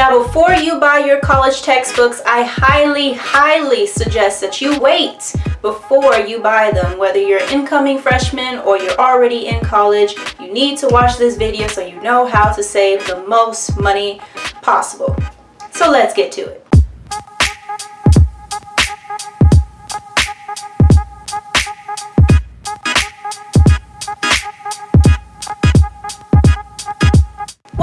Now before you buy your college textbooks, I highly, highly suggest that you wait before you buy them. Whether you're an incoming freshman or you're already in college, you need to watch this video so you know how to save the most money possible. So let's get to it.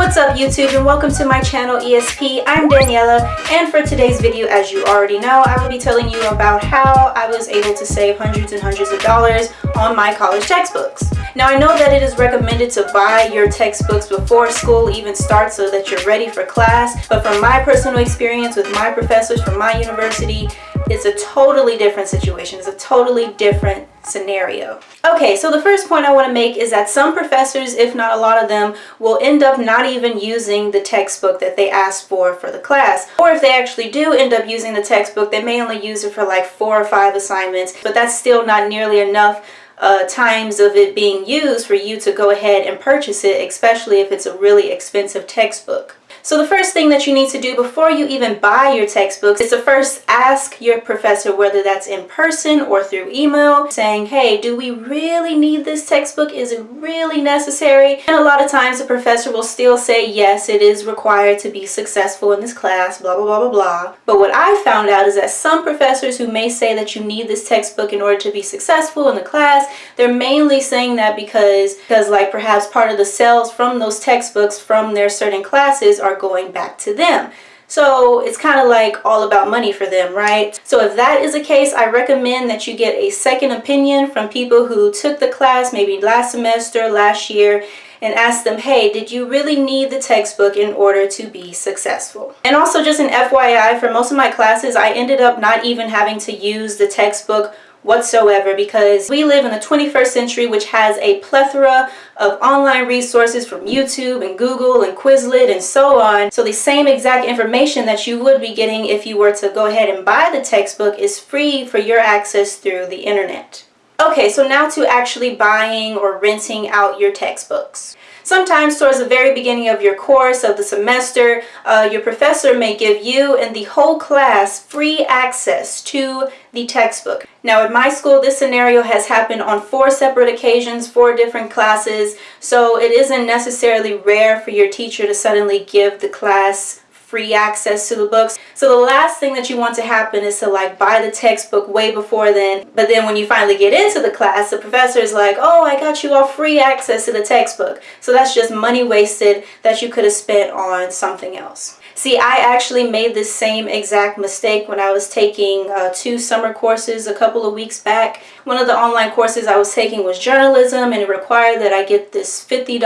What's up YouTube and welcome to my channel ESP. I'm Daniela and for today's video as you already know I will be telling you about how I was able to save hundreds and hundreds of dollars on my college textbooks. Now I know that it is recommended to buy your textbooks before school even starts so that you're ready for class but from my personal experience with my professors from my university it's a totally different situation. It's a totally different scenario. Okay, so the first point I want to make is that some professors, if not a lot of them, will end up not even using the textbook that they asked for for the class. Or if they actually do end up using the textbook, they may only use it for like four or five assignments, but that's still not nearly enough uh, times of it being used for you to go ahead and purchase it, especially if it's a really expensive textbook. So the first thing that you need to do before you even buy your textbooks is to first ask your professor whether that's in person or through email saying, hey, do we really need this textbook? Is it really necessary? And a lot of times the professor will still say, yes, it is required to be successful in this class, blah, blah, blah, blah, blah. But what I found out is that some professors who may say that you need this textbook in order to be successful in the class, they're mainly saying that because, because like perhaps part of the sales from those textbooks from their certain classes are going back to them. So it's kind of like all about money for them, right? So if that is the case, I recommend that you get a second opinion from people who took the class maybe last semester, last year, and ask them, hey, did you really need the textbook in order to be successful? And also just an FYI, for most of my classes, I ended up not even having to use the textbook whatsoever because we live in the 21st century which has a plethora of online resources from YouTube and Google and Quizlet and so on. So the same exact information that you would be getting if you were to go ahead and buy the textbook is free for your access through the internet. Okay, so now to actually buying or renting out your textbooks. Sometimes towards the very beginning of your course of the semester, uh, your professor may give you and the whole class free access to the textbook. Now at my school this scenario has happened on four separate occasions, four different classes, so it isn't necessarily rare for your teacher to suddenly give the class free access to the books. So the last thing that you want to happen is to like buy the textbook way before then. But then when you finally get into the class, the professor is like, oh, I got you all free access to the textbook. So that's just money wasted that you could have spent on something else. See, I actually made this same exact mistake when I was taking uh, two summer courses a couple of weeks back. One of the online courses I was taking was journalism and it required that I get this $50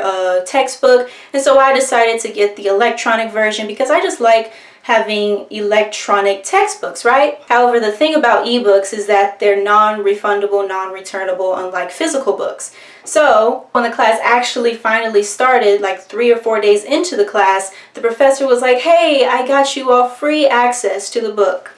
uh, textbook. And so I decided to get the electronic version because I just like having electronic textbooks, right? However, the thing about ebooks is that they're non-refundable, non-returnable, unlike physical books. So when the class actually finally started, like three or four days into the class, the professor was like, hey, I got you all free access to the book.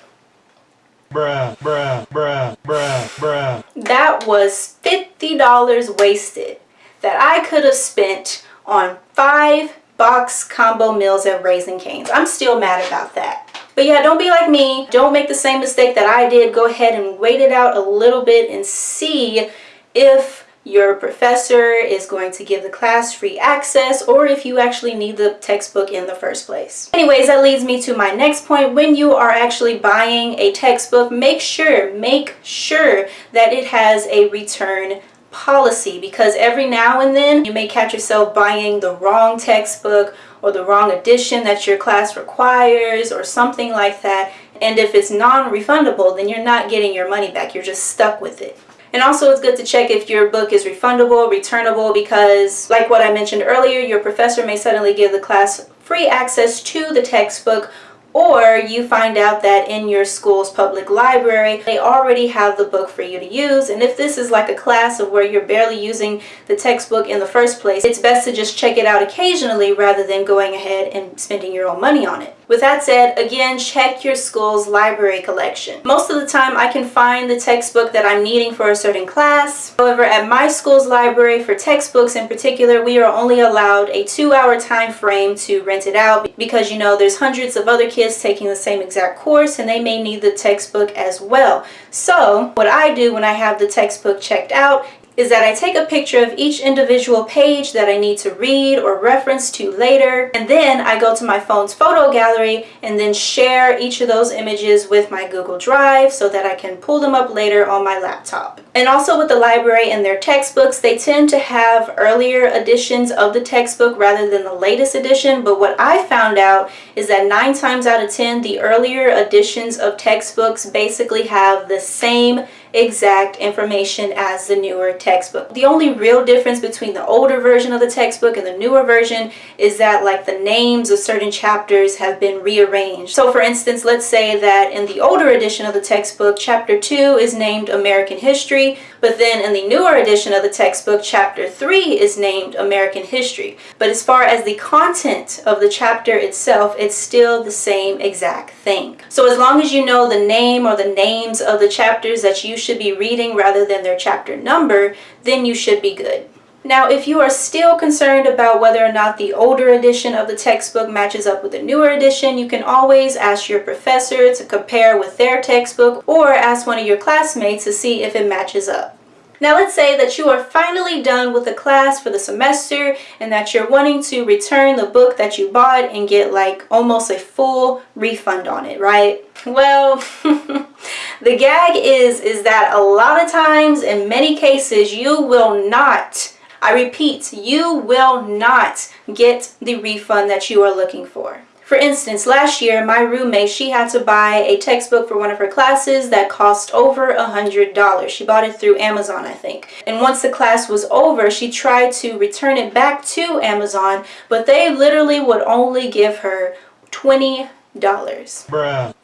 Bruh, bruh, bruh, bruh, bruh. That was $50 wasted that I could have spent on five box combo meals at Raising Cane's. I'm still mad about that. But yeah, don't be like me. Don't make the same mistake that I did. Go ahead and wait it out a little bit and see if your professor is going to give the class free access or if you actually need the textbook in the first place. Anyways, that leads me to my next point. When you are actually buying a textbook, make sure, make sure that it has a return policy because every now and then you may catch yourself buying the wrong textbook or the wrong edition that your class requires or something like that. And if it's non-refundable then you're not getting your money back. You're just stuck with it. And also it's good to check if your book is refundable returnable because like what I mentioned earlier your professor may suddenly give the class free access to the textbook or you find out that in your school's public library they already have the book for you to use. And if this is like a class of where you're barely using the textbook in the first place it's best to just check it out occasionally rather than going ahead and spending your own money on it With that said, again, check your school's library collection. Most of the time, I can find the textbook that I'm needing for a certain class. However, at my school's library, for textbooks in particular, we are only allowed a two-hour time frame to rent it out because, you know, there's hundreds of other kids taking the same exact course and they may need the textbook as well. So, what I do when I have the textbook checked out is that I take a picture of each individual page that I need to read or reference to later and then I go to my phone's photo gallery and then share each of those images with my Google Drive so that I can pull them up later on my laptop. And also with the library and their textbooks, they tend to have earlier editions of the textbook rather than the latest edition, but what I found out is that 9 times out of 10, the earlier editions of textbooks basically have the same exact information as the newer textbook. The only real difference between the older version of the textbook and the newer version is that like the names of certain chapters have been rearranged. So for instance, let's say that in the older edition of the textbook, chapter 2 is named American History, but then in the newer edition of the textbook, chapter 3 is named American History. But as far as the content of the chapter itself, it's still the same exact thing. So as long as you know the name or the names of the chapters that you should be reading rather than their chapter number, then you should be good. Now, if you are still concerned about whether or not the older edition of the textbook matches up with the newer edition, you can always ask your professor to compare with their textbook or ask one of your classmates to see if it matches up. Now let's say that you are finally done with the class for the semester and that you're wanting to return the book that you bought and get like almost a full refund on it, right? Well, the gag is, is that a lot of times in many cases you will not, I repeat, you will not get the refund that you are looking for. For instance, last year, my roommate, she had to buy a textbook for one of her classes that cost over a $100. She bought it through Amazon, I think. And once the class was over, she tried to return it back to Amazon, but they literally would only give her $20. Bruh.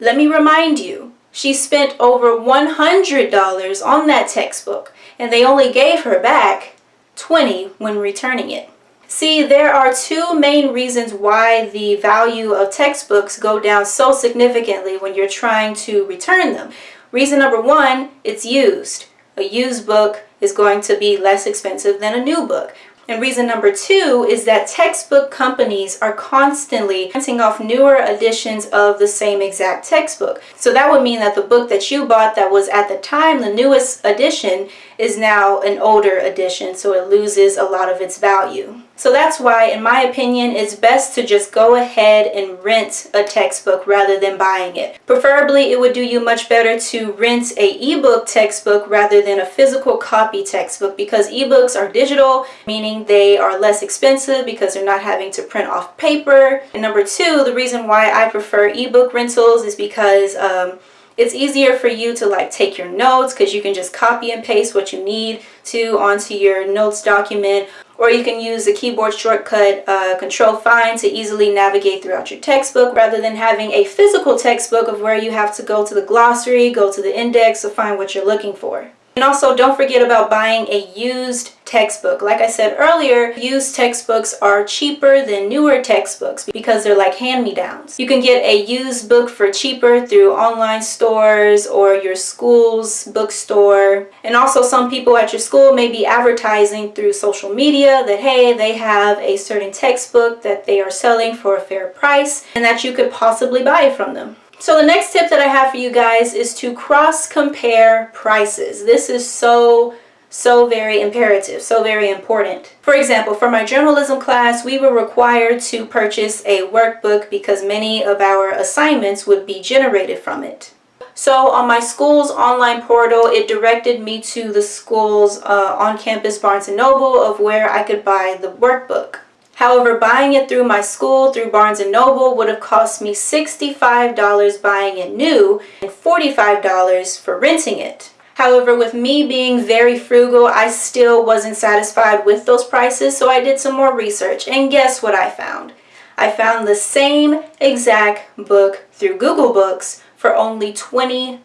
Let me remind you, she spent over $100 on that textbook, and they only gave her back 20 when returning it. See, there are two main reasons why the value of textbooks go down so significantly when you're trying to return them. Reason number one, it's used. A used book is going to be less expensive than a new book. And reason number two is that textbook companies are constantly printing off newer editions of the same exact textbook. So that would mean that the book that you bought that was at the time the newest edition is now an older edition, so it loses a lot of its value. So that's why, in my opinion, it's best to just go ahead and rent a textbook rather than buying it. Preferably, it would do you much better to rent a ebook textbook rather than a physical copy textbook because ebooks are digital, meaning they are less expensive because they're not having to print off paper. And number two, the reason why I prefer ebook rentals is because um, it's easier for you to like take your notes because you can just copy and paste what you need to onto your notes document or you can use the keyboard shortcut uh, control find to easily navigate throughout your textbook rather than having a physical textbook of where you have to go to the glossary, go to the index to find what you're looking for. And also don't forget about buying a used textbook. Like I said earlier, used textbooks are cheaper than newer textbooks because they're like hand-me-downs. You can get a used book for cheaper through online stores or your school's bookstore. And also some people at your school may be advertising through social media that hey, they have a certain textbook that they are selling for a fair price and that you could possibly buy from them. So the next tip that I have for you guys is to cross compare prices. This is so so very imperative, so very important. For example, for my journalism class, we were required to purchase a workbook because many of our assignments would be generated from it. So on my school's online portal, it directed me to the school's uh, on-campus Barnes & Noble of where I could buy the workbook. However, buying it through my school, through Barnes & Noble, would have cost me $65 buying it new and $45 for renting it. However, with me being very frugal, I still wasn't satisfied with those prices, so I did some more research. And guess what I found? I found the same exact book through Google Books for only $20.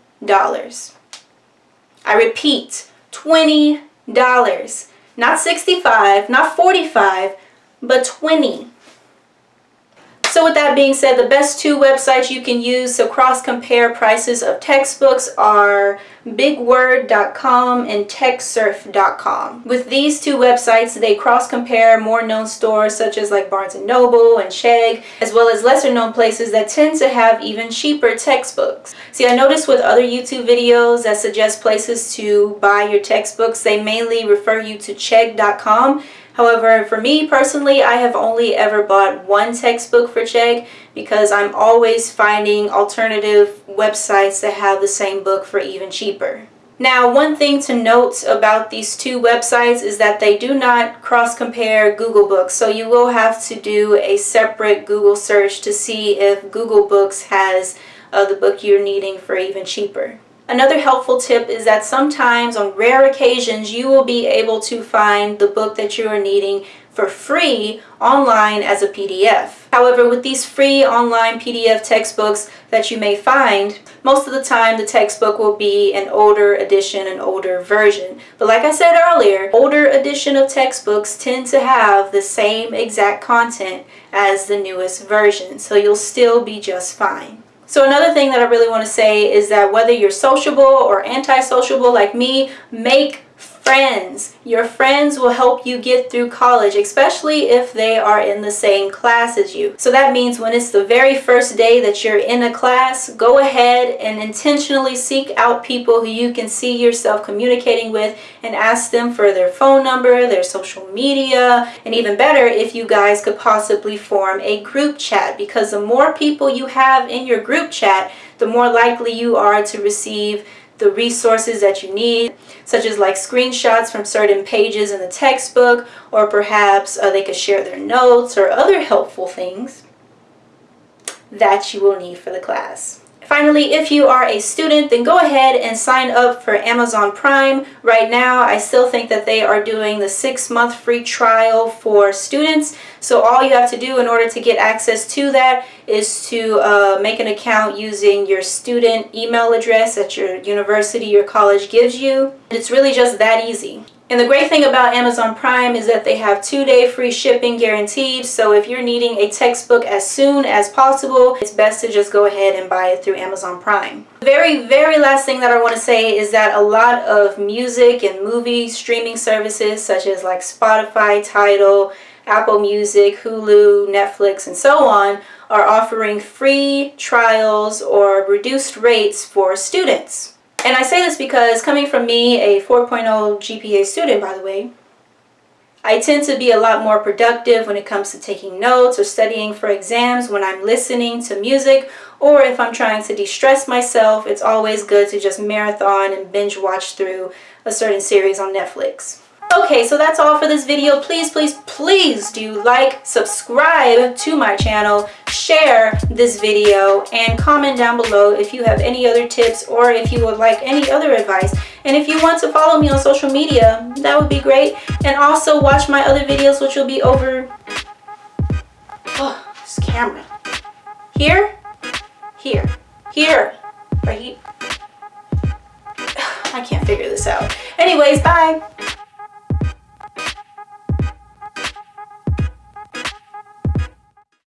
I repeat, $20. Not 65, not 45, but 20 So with that being said, the best two websites you can use to cross-compare prices of textbooks are bigword.com and textsurf.com. With these two websites, they cross-compare more known stores such as like Barnes & Noble and Chegg, as well as lesser known places that tend to have even cheaper textbooks. See, I noticed with other YouTube videos that suggest places to buy your textbooks, they mainly refer you to chegg.com However, for me personally, I have only ever bought one textbook for Chegg because I'm always finding alternative websites that have the same book for even cheaper. Now, one thing to note about these two websites is that they do not cross-compare Google Books. So you will have to do a separate Google search to see if Google Books has uh, the book you're needing for even cheaper. Another helpful tip is that sometimes on rare occasions you will be able to find the book that you are needing for free online as a PDF. However, with these free online PDF textbooks that you may find, most of the time the textbook will be an older edition, an older version. But like I said earlier, older edition of textbooks tend to have the same exact content as the newest version, so you'll still be just fine. So another thing that I really want to say is that whether you're sociable or anti-sociable like me, make friends. Your friends will help you get through college, especially if they are in the same class as you. So that means when it's the very first day that you're in a class, go ahead and intentionally seek out people who you can see yourself communicating with and ask them for their phone number, their social media, and even better if you guys could possibly form a group chat because the more people you have in your group chat, the more likely you are to receive the resources that you need, such as like screenshots from certain pages in the textbook, or perhaps uh, they could share their notes or other helpful things that you will need for the class. Finally, if you are a student, then go ahead and sign up for Amazon Prime. Right now, I still think that they are doing the six-month free trial for students. So all you have to do in order to get access to that is to uh, make an account using your student email address that your university or college gives you. It's really just that easy. And the great thing about Amazon Prime is that they have two-day free shipping guaranteed. So if you're needing a textbook as soon as possible, it's best to just go ahead and buy it through Amazon Prime. The very, very last thing that I want to say is that a lot of music and movie streaming services such as like Spotify, Tidal, Apple Music, Hulu, Netflix, and so on are offering free trials or reduced rates for students. And I say this because coming from me, a 4.0 GPA student, by the way, I tend to be a lot more productive when it comes to taking notes or studying for exams when I'm listening to music or if I'm trying to de-stress myself, it's always good to just marathon and binge watch through a certain series on Netflix. Okay, so that's all for this video. Please, please, please do like, subscribe to my channel, share this video, and comment down below if you have any other tips or if you would like any other advice. And if you want to follow me on social media, that would be great. And also watch my other videos, which will be over... Oh, this camera. Here, here, here, right here. I can't figure this out. Anyways, bye.